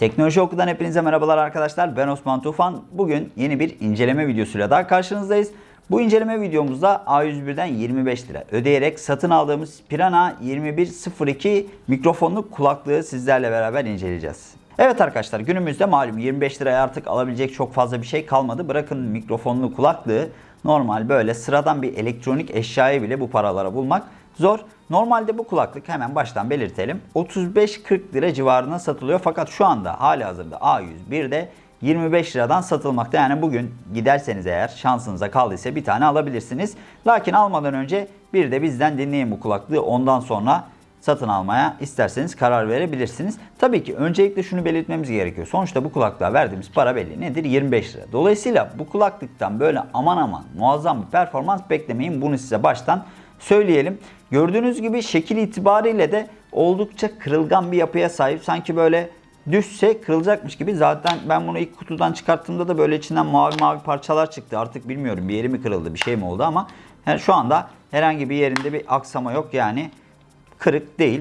Teknoloji Oku'dan hepinize merhabalar arkadaşlar. Ben Osman Tufan. Bugün yeni bir inceleme videosuyla daha karşınızdayız. Bu inceleme videomuzda A101'den 25 lira ödeyerek satın aldığımız Pirana 2102 mikrofonlu kulaklığı sizlerle beraber inceleyeceğiz. Evet arkadaşlar günümüzde malum 25 liraya artık alabilecek çok fazla bir şey kalmadı. Bırakın mikrofonlu kulaklığı normal böyle sıradan bir elektronik eşyayı bile bu paralara bulmak zor. Normalde bu kulaklık hemen baştan belirtelim 35-40 lira civarına satılıyor fakat şu anda hali hazırda A101'de 25 liradan satılmakta. Yani bugün giderseniz eğer şansınıza kaldıysa bir tane alabilirsiniz. Lakin almadan önce bir de bizden dinleyin bu kulaklığı ondan sonra satın almaya isterseniz karar verebilirsiniz. Tabii ki öncelikle şunu belirtmemiz gerekiyor. Sonuçta bu kulaklığa verdiğimiz para belli. Nedir? 25 lira. Dolayısıyla bu kulaklıktan böyle aman aman muazzam bir performans beklemeyin. Bunu size baştan söyleyelim. Gördüğünüz gibi şekil itibariyle de oldukça kırılgan bir yapıya sahip. Sanki böyle düşse kırılacakmış gibi. Zaten ben bunu ilk kutudan çıkarttığımda da böyle içinden mavi mavi parçalar çıktı. Artık bilmiyorum bir yeri mi kırıldı bir şey mi oldu ama yani şu anda herhangi bir yerinde bir aksama yok. Yani kırık değil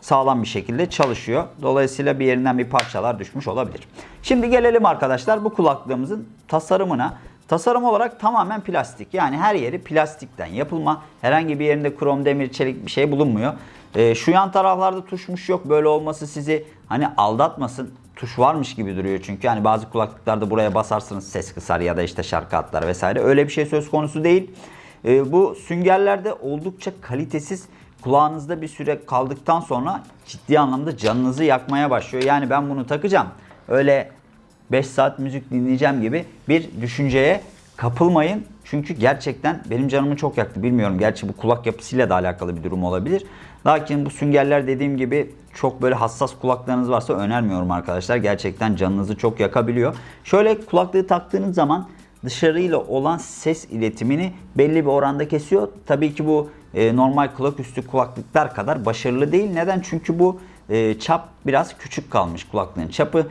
sağlam bir şekilde çalışıyor. Dolayısıyla bir yerinden bir parçalar düşmüş olabilir. Şimdi gelelim arkadaşlar bu kulaklığımızın tasarımına. Tasarım olarak tamamen plastik. Yani her yeri plastikten yapılma. Herhangi bir yerinde krom, demir, çelik bir şey bulunmuyor. Ee, şu yan taraflarda tuşmuş yok. Böyle olması sizi hani aldatmasın. Tuş varmış gibi duruyor çünkü. Yani bazı kulaklıklarda buraya basarsınız ses kısar ya da işte şarkı atlar vesaire. Öyle bir şey söz konusu değil. Ee, bu süngerlerde oldukça kalitesiz kulağınızda bir süre kaldıktan sonra ciddi anlamda canınızı yakmaya başlıyor. Yani ben bunu takacağım. Öyle 5 saat müzik dinleyeceğim gibi bir düşünceye kapılmayın. Çünkü gerçekten benim canımı çok yaktı. Bilmiyorum gerçi bu kulak yapısıyla da alakalı bir durum olabilir. Lakin bu süngerler dediğim gibi çok böyle hassas kulaklarınız varsa önermiyorum arkadaşlar. Gerçekten canınızı çok yakabiliyor. Şöyle kulaklığı taktığınız zaman dışarıyla olan ses iletimini belli bir oranda kesiyor. Tabii ki bu e, normal kulak üstü kulaklıklar kadar başarılı değil. Neden? Çünkü bu e, çap biraz küçük kalmış kulaklığın çapı.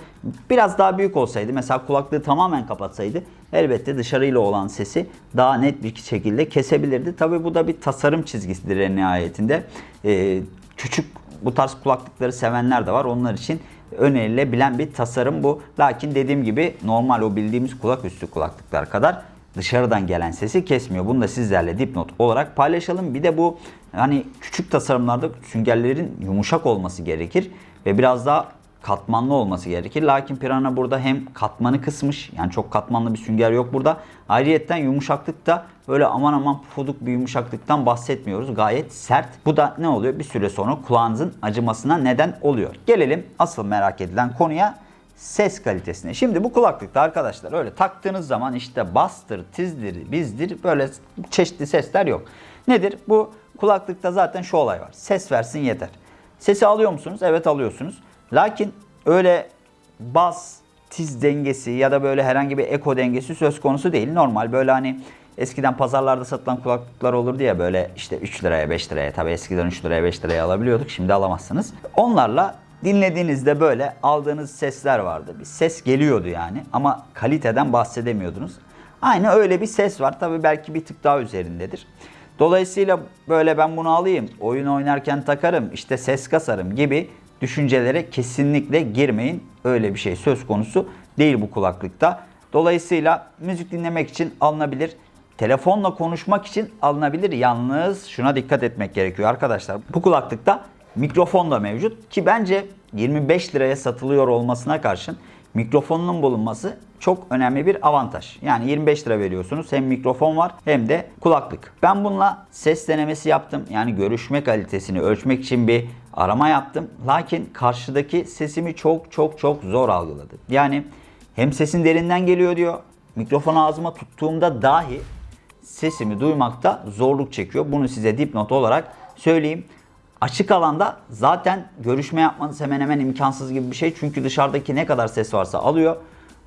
Biraz daha büyük olsaydı mesela kulaklığı tamamen kapatsaydı elbette dışarıyla olan sesi daha net bir şekilde kesebilirdi. Tabii bu da bir tasarım çizgisidir en nihayetinde. E, küçük bu tarz kulaklıkları sevenler de var. Onlar için önerilebilen bir tasarım bu. Lakin dediğim gibi normal o bildiğimiz kulak üstü kulaklıklar kadar dışarıdan gelen sesi kesmiyor. Bunu da sizlerle dipnot olarak paylaşalım. Bir de bu hani küçük tasarımlarda süngerlerin yumuşak olması gerekir ve biraz daha katmanlı olması gerekir. Lakin Pirana burada hem katmanı kısmış yani çok katmanlı bir sünger yok burada. Ayrıyetten yumuşaklıkta böyle aman aman pufuduk bir yumuşaklıktan bahsetmiyoruz. Gayet sert. Bu da ne oluyor? Bir süre sonra kulağınızın acımasına neden oluyor. Gelelim asıl merak edilen konuya ses kalitesine. Şimdi bu kulaklıkta arkadaşlar öyle taktığınız zaman işte bastır, tizdir, bizdir böyle çeşitli sesler yok. Nedir? Bu kulaklıkta zaten şu olay var. Ses versin yeter. Sesi alıyor musunuz? Evet alıyorsunuz. Lakin öyle bas, tiz dengesi ya da böyle herhangi bir eko dengesi söz konusu değil. Normal böyle hani eskiden pazarlarda satılan kulaklıklar olurdu ya böyle işte 3 liraya 5 liraya tabi eskiden 3 liraya 5 liraya alabiliyorduk. Şimdi alamazsınız. Onlarla dinlediğinizde böyle aldığınız sesler vardı. Bir ses geliyordu yani ama kaliteden bahsedemiyordunuz. Aynı öyle bir ses var. Tabi belki bir tık daha üzerindedir. Dolayısıyla böyle ben bunu alayım, oyun oynarken takarım, işte ses kasarım gibi düşüncelere kesinlikle girmeyin. Öyle bir şey söz konusu değil bu kulaklıkta. Dolayısıyla müzik dinlemek için alınabilir. Telefonla konuşmak için alınabilir. Yalnız şuna dikkat etmek gerekiyor arkadaşlar. Bu kulaklıkta mikrofon da mevcut ki bence 25 liraya satılıyor olmasına karşın mikrofonun bulunması çok önemli bir avantaj. Yani 25 lira veriyorsunuz. Hem mikrofon var hem de kulaklık. Ben bununla ses denemesi yaptım. Yani görüşme kalitesini ölçmek için bir arama yaptım. Lakin karşıdaki sesimi çok çok çok zor algıladı. Yani hem sesin derinden geliyor diyor. Mikrofonu ağzıma tuttuğumda dahi sesimi duymakta zorluk çekiyor. Bunu size dipnot olarak söyleyeyim. Açık alanda zaten görüşme yapmanız hemen hemen imkansız gibi bir şey. Çünkü dışarıdaki ne kadar ses varsa alıyor.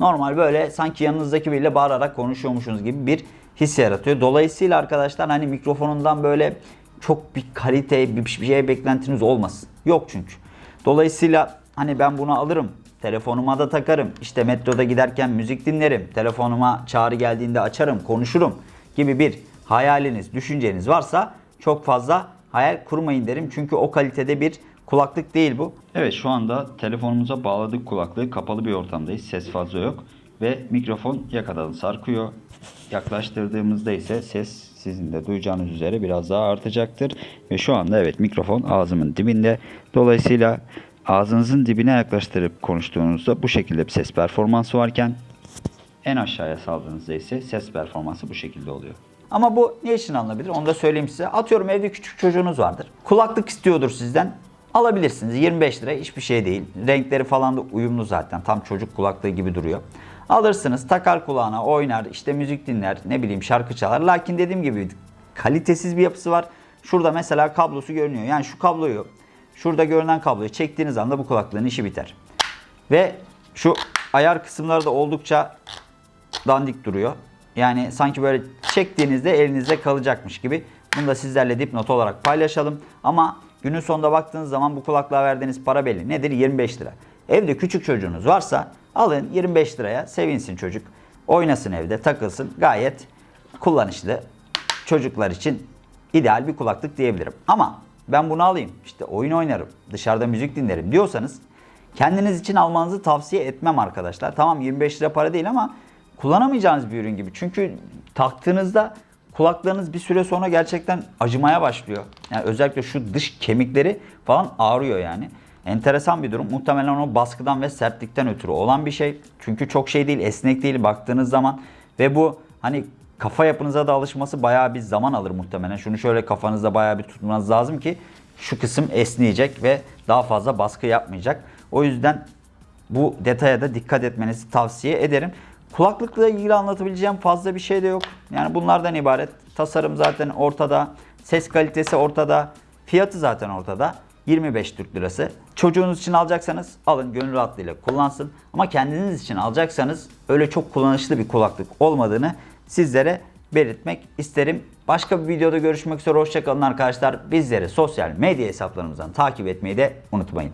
Normal böyle sanki yanınızdaki biriyle bağırarak konuşuyormuşsunuz gibi bir his yaratıyor. Dolayısıyla arkadaşlar hani mikrofonundan böyle çok bir kalite bir şey beklentiniz olmasın. Yok çünkü. Dolayısıyla hani ben bunu alırım. Telefonuma da takarım. İşte metroda giderken müzik dinlerim. Telefonuma çağrı geldiğinde açarım, konuşurum gibi bir hayaliniz, düşünceniz varsa çok fazla hayal kurmayın derim. Çünkü o kalitede bir kulaklık değil bu. Evet şu anda telefonumuza bağladık kulaklığı. Kapalı bir ortamdayız. Ses fazla yok. Ve mikrofon yakadan sarkıyor. Yaklaştırdığımızda ise ses sizin de duyacağınız üzere biraz daha artacaktır. Ve şu anda evet mikrofon ağzımın dibinde. Dolayısıyla ağzınızın dibine yaklaştırıp konuştuğunuzda bu şekilde bir ses performansı varken en aşağıya saldığınızda ise ses performansı bu şekilde oluyor. Ama bu ne için alınabilir onu da söyleyeyim size. Atıyorum evde küçük çocuğunuz vardır. Kulaklık istiyordur sizden. Alabilirsiniz. 25 lira hiçbir şey değil. Renkleri falan da uyumlu zaten. Tam çocuk kulaklığı gibi duruyor. Alırsınız takar kulağına oynar işte müzik dinler ne bileyim şarkı çalar. Lakin dediğim gibi kalitesiz bir yapısı var. Şurada mesela kablosu görünüyor. Yani şu kabloyu şurada görünen kabloyu çektiğiniz anda bu kulaklığın işi biter. Ve şu ayar kısımları da oldukça dandik duruyor. Yani sanki böyle çektiğinizde elinizde kalacakmış gibi. Bunu da sizlerle dipnot olarak paylaşalım. Ama günün sonunda baktığınız zaman bu kulaklığa verdiğiniz para belli. Nedir? 25 lira. Evde küçük çocuğunuz varsa alın 25 liraya sevinsin çocuk. Oynasın evde takılsın. Gayet kullanışlı. Çocuklar için ideal bir kulaklık diyebilirim. Ama ben bunu alayım işte oyun oynarım dışarıda müzik dinlerim diyorsanız kendiniz için almanızı tavsiye etmem arkadaşlar. Tamam 25 lira para değil ama kullanamayacağınız bir ürün gibi. Çünkü taktığınızda kulaklarınız bir süre sonra gerçekten acımaya başlıyor. Yani özellikle şu dış kemikleri falan ağrıyor yani. Enteresan bir durum. Muhtemelen o baskıdan ve sertlikten ötürü olan bir şey. Çünkü çok şey değil, esnek değil baktığınız zaman. Ve bu hani kafa yapınıza da alışması bayağı bir zaman alır muhtemelen. Şunu şöyle kafanızda bayağı bir tutmanız lazım ki şu kısım esneyecek ve daha fazla baskı yapmayacak. O yüzden bu detaya da dikkat etmenizi tavsiye ederim. Kulaklıkla ilgili anlatabileceğim fazla bir şey de yok. Yani bunlardan ibaret. Tasarım zaten ortada. Ses kalitesi ortada. Fiyatı zaten ortada. 25 Türk Lirası. Çocuğunuz için alacaksanız alın gönül rahatlığıyla kullansın. Ama kendiniz için alacaksanız öyle çok kullanışlı bir kulaklık olmadığını sizlere belirtmek isterim. Başka bir videoda görüşmek üzere. Hoşçakalın arkadaşlar. Bizleri sosyal medya hesaplarımızdan takip etmeyi de unutmayın.